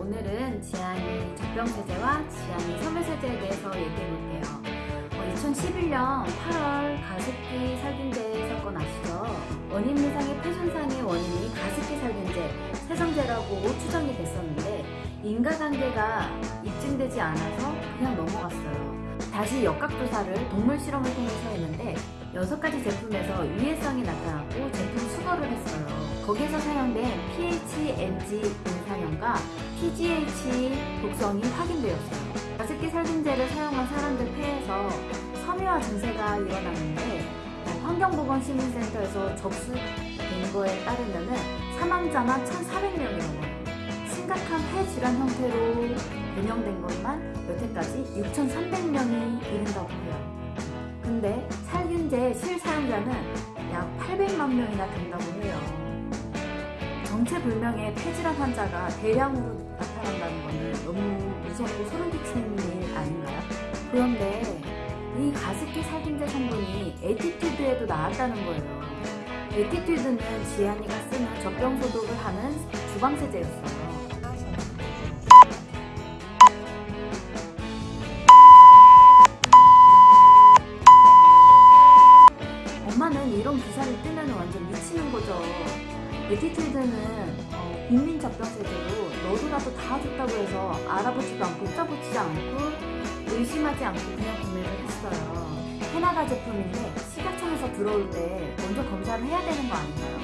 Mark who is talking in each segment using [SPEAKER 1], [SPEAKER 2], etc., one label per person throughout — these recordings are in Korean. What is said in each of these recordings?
[SPEAKER 1] 오늘은 지안이 젖병세제와 지안이 섬유세제에 대해서 얘기해 볼게요. 어, 2011년 8월 가습기 살균제 사건 아시죠? 원인 미상의 폐손상의 원인이 가습기 살균제, 세정제라고 추정이 됐었는데 인과관계가 입증되지 않아서 그냥 넘어갔어요. 다시 역학조사를 동물 실험을 통해서 했는데 6가지 제품에서 유해성이 나타났고 제품 수거를 했어요. 거기서 사용된 PHMG 인산염과 PGH 독성이 확인되었어요. 가습기 살균제를 사용한 사람들 폐에서 섬유화 증세가 일어났는데 환경보건시민센터에서 접수된 거에 따르면 사망자만 1,400명이 넘어요. 심각한 폐질환 형태로 변형된 것만 여태까지 6,300명이 이른다고 해요. 근데 살균제 실사용자는 약 800만 명이나 된다고 해요. 정체불명의 폐질환 환자가 대량으로 나타난다는 것은 너무 무섭고 소름 끼치는 일 아닌가요? 그런데 이 가습기 살균제 성분이 에티튜드에도 나왔다는 거예요. 에티튜드는 지안이가 쓰는 젖병 소독을 하는 주방세제였어요. 에티튜드는 어, 국민 젖병세제로 너도나도 다 좋다고 해서 알아보지도 않고 따져보지도 않고 의심하지 않고 그냥 구매를 했어요. 캐나다 제품인데 식약청에서 들어올 때 먼저 검사를 해야 되는 거 아닌가요?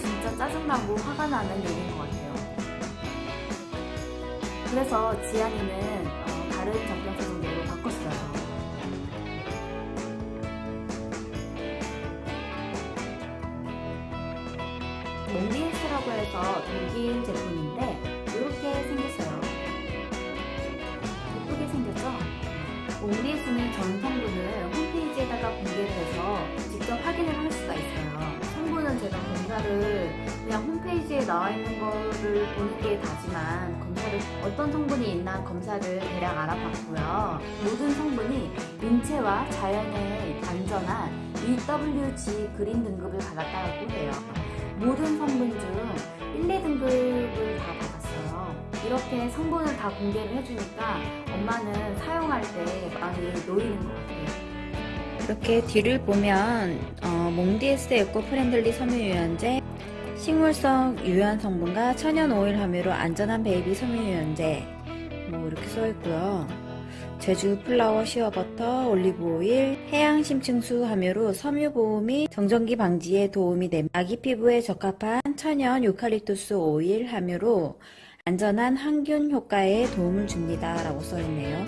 [SPEAKER 1] 진짜 짜증나고 화가 나는 일인 것 같아요. 그래서 지안이는 어, 다른 젖병세제 몽디헬스라고 해서 독일 제품인데 이렇게 생겼어요. 예쁘게 생겼죠? 몽디헬스는 전 성분을 홈페이지에다가 공개를 해서 직접 확인을 할 수가 있어요. 성분은 제가 검사를 그냥 홈페이지에 나와 있는 거를 보는 게 다지만 검사를 어떤 성분이 있나 검사를 대략 알아봤고요. 모든 성분이 인체와 자연에 안전한 EWG 그린 등급을 받았다고 해요. 모든 성분 중 1, 2등급을 다 받았어요. 이렇게 성분을 다 공개를 해주니까 엄마는 사용할 때 맘이 놓이는 것 같아요.
[SPEAKER 2] 이렇게 뒤를 보면 어, 몽디에스 eco friendly 섬유 유연제 식물성 유연 성분과 천연 오일 함유로 안전한 baby 섬유 유연제 뭐 이렇게 써 있고요. 제주 flower shea butter 올리브 오일 해양 심층수 함유로 섬유 보호 및 정전기 방지에 도움이 됨. 아기 피부에 적합한 천연 유칼립투스 오일 함유로 안전한 항균 효과에 도움을 줍니다 라고 써있네요.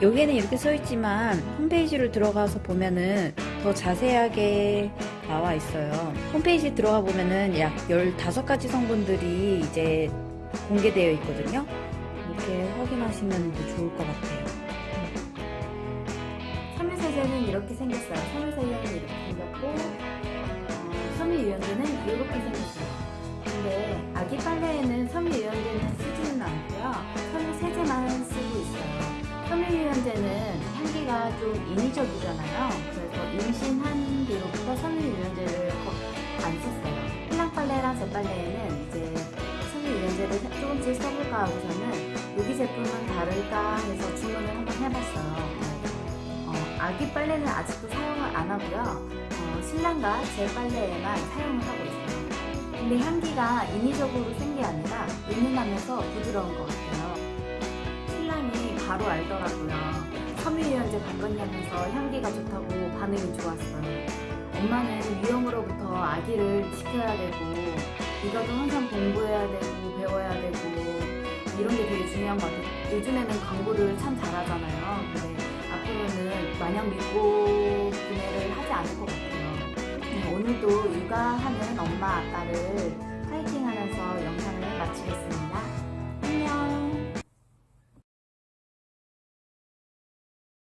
[SPEAKER 2] 여기에는 이렇게 써있지만 홈페이지로 들어가서 보면은 더 자세하게 나와 있어요. 홈페이지 들어가 보면은 약 15가지 성분들이 이제 공개되어 있거든요. 이렇게 확인하시면 좋을 것 같아요
[SPEAKER 1] 섬유세제는 이렇게 생겼어요. 섬유세제는 이렇게 생겼고 어, 섬유유연제는 이렇게 생겼어요. 근데 아기 빨래에는 섬유유연제는 쓰지는 않고요. 섬유세제만 쓰고 있어요. 섬유유연제는 향기가 좀 인위적이잖아요. 그래서 임신한 뒤로부터 섬유유연제를 안 썼어요. 신랑 빨래랑 제 빨래에는 이제 섬유유연제를 조금씩 써볼까 하고서는 여기 제품은 다를까 해서 주문을 한번 해봤어요. 어, 아기 빨래는 아직도 사용을 안 하고요. 어, 신랑과 제 빨래에만 사용을 하고 있어요. 근데 향기가 인위적으로 센 게 아니라 은은하면서 부드러운 것 같아요. 신랑이 바로 알더라고요. 섬유유연제 바꿨냐면서 향기가 좋다고 반응이 좋았어요. 엄마는 위험으로부터 아기를 지켜야 되고 이가도 항상 공부해야 되고 배워야 되고 이런 게 되게 중요한 것 같아요. 요즘에는 광고를 참 잘하잖아요. 근데 앞으로는 마냥 믿고 구매를 하지 않을 것 같아요. 네, 오늘도 육아하는 엄마 아빠를 파이팅 하면서 영상을 마치겠습니다.